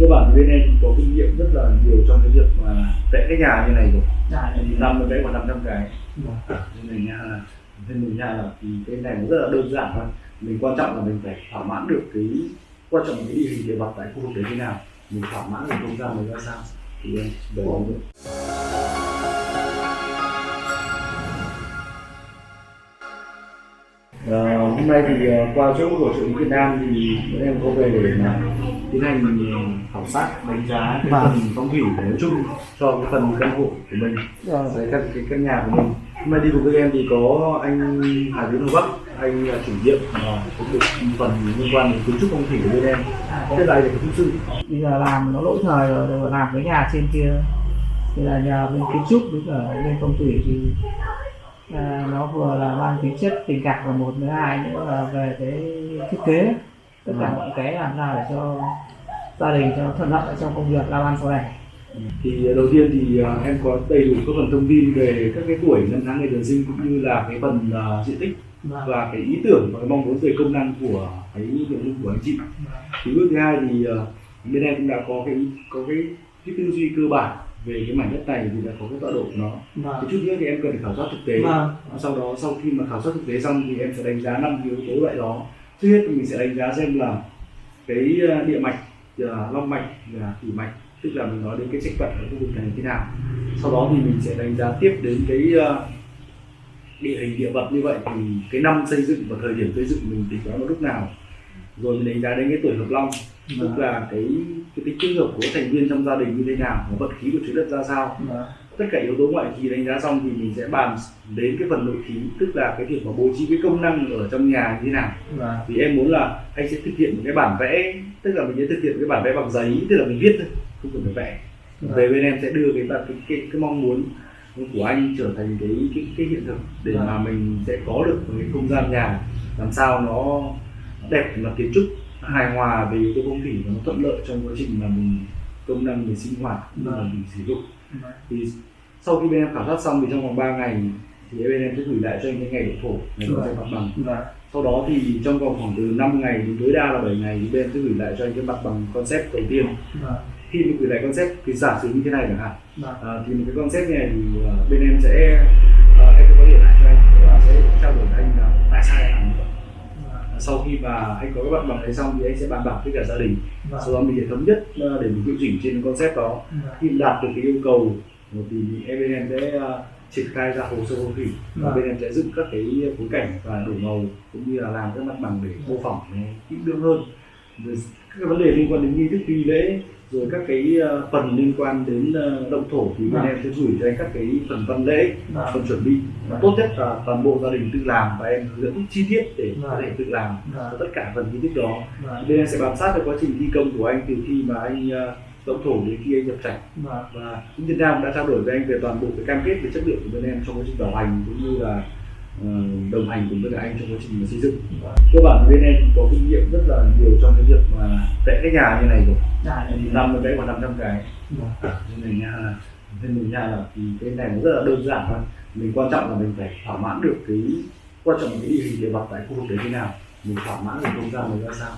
cơ bản thì bên em có kinh nghiệm rất là nhiều trong cái việc mà vẽ cái nhà như này rồi. Dạ, năm mới vẽ khoảng 500 cái. Vâng. nên mình nha là nên mình nha là thì cái này nó rất là đơn giản thôi. Mình quan trọng là mình phải thỏa mãn được cái quan trọng là cái địa hình địa vật tại khu vực đấy thế nào. Mình thỏa mãn được không gian này ra sao. Thì em để mình nữa. Ờ, hôm nay thì ờ, qua chỗ của lý Việt Nam thì bọn em có về để mà tiến hành ờ, khảo sát đánh giá cái Vâng. phần phong thủy nói chung cho cái phần căn hộ của mình. Đấy, căn cái căn nhà của mình. Hôm nay đi cùng các em thì có anh Hà Tiến Hồ Bắc anh là chủ nhiệm và cũng được phần liên quan đến kiến trúc phong thủy của bên em. Thế anh là kiến trúc sư bây giờ làm nó lỗi thời rồi làm cái nhà trên kia. Thì là nhà bên kiến trúc với cả bên phong thủy thì à, nó vừa là mang tính chất tình cảm là một với hai nữa là về cái thiết kế tất cả mọi cái làm sao để cho gia đình cho thuận lợi trong công việc làm ăn sau này thì đầu tiên thì ờ, em có đầy đủ các phần thông tin về các cái tuổi năm tháng ngày tháng sinh cũng như là cái phần ờ, diện tích và cái ý tưởng và cái mong muốn về công năng của cái nội dung của anh chị. Thì bước thứ hai thì bên em cũng đã có cái có cái cái tư duy cơ bản về cái mảnh đất này thì đã có cái tọa độ của nó. Vâng. thì chút nữa thì em cần phải khảo sát thực tế. Vâng. sau đó sau khi mà khảo sát thực tế xong thì em sẽ đánh giá năm yếu tố loại đó trước hết thì mình sẽ đánh giá xem là cái ờ, địa mạch ờ, long mạch và thủy mạch tức là mình nói đến cái trách vận ở khu vực này thế nào. Sau đó thì mình sẽ đánh giá tiếp đến cái ờ, địa hình địa vật như vậy thì cái năm xây dựng và thời điểm xây dựng mình tính toán vào lúc nào. Rồi mình đánh giá đến cái tuổi hợp long tức là cái cái tính kết hợp của thành viên trong gia đình như thế nào và vận khí của trái đất ra sao. Vâng. Tất cả yếu tố ngoại khí đánh giá xong thì mình sẽ bàn đến cái phần nội khí tức là cái việc mà bố trí cái công năng ở trong nhà như thế nào Vâng. thì em muốn là anh sẽ thực hiện một cái bản vẽ tức là mình sẽ thực hiện cái bản vẽ bằng giấy tức là mình viết thôi không cần phải vẽ về bên em sẽ đưa cái cái, cái, cái mong muốn của anh trở thành cái cái, cái hiện thực để Vâng. mà mình sẽ có được một cái không gian nhà làm sao nó đẹp về mặt kiến trúc hài hòa về yếu tố phong thủy và nó thuận lợi trong quá trình mà mình công năng mình sinh hoạt Vâng. mình sử dụng. Thì sau khi bên em khảo sát xong thì trong vòng 3 ngày thì bên em sẽ gửi lại cho anh cái ngày độ thổ ngày thể mặt bằng. Vâng. sau đó thì trong vòng khoảng từ 5 ngày đến tối đa là 7 ngày thì bên em sẽ gửi lại cho anh cái mặt bằng concept đầu tiên. Vâng. khi mình gửi lại concept thì giả sử như thế này chẳng hạn. À, thì một cái concept này thì à, bên em sẽ à, em sẽ có điện lại cho anh và sẽ trao đổi với anh là tại sao anh làm như vậy À, sau khi mà anh có cái mặt bằng đấy xong thì anh sẽ bàn bạc với cả gia đình. Vâng. sau đó mình sẽ thống nhất à, để mình điều chỉnh trên concept đó. Khi đạt được cái yêu cầu thì bên em sẽ uh, triển khai ra hồ sơ phong thủy và Vâng. bên em sẽ dựng các cái phối cảnh và đổi màu cũng như là làm các mặt bằng để mô phỏng kỹ lưỡng hơn các cái vấn đề liên quan đến nghi thức nghi lễ rồi các cái uh, phần liên quan đến uh, động thổ thì bên Vâng. em sẽ gửi cho anh các cái phần văn lễ Vâng. phần chuẩn bị và tốt nhất là toàn bộ gia đình tự làm và em hướng dẫn chi tiết để có Vâng. thể tự làm cho tất cả phần nghi thức đó Vâng. bên em sẽ bám sát được quá trình thi công của anh từ khi mà anh uh, động thổ đến khi anh nhập trạch và cũng Việt Nam đã trao đổi với anh về toàn bộ cái cam kết về chất lượng của bên em trong quá trình bảo hành cũng như là ờ, đồng hành cùng với cả anh trong quá trình mà xây dựng. Cơ bản bên em có kinh nghiệm rất là nhiều trong cái việc mà vẽ cái nhà như này rồi. Dạ, năm vẽ khoảng 500 cái. Vâng. nên mình nha là nên mình nha là thì cái này nó rất là đơn giản thôi. Mình quan trọng là mình phải thỏa mãn được cái quan trọng là cái địa hình địa vật tại khu vực đấy thế nào. Mình thỏa mãn được không gian này ra sao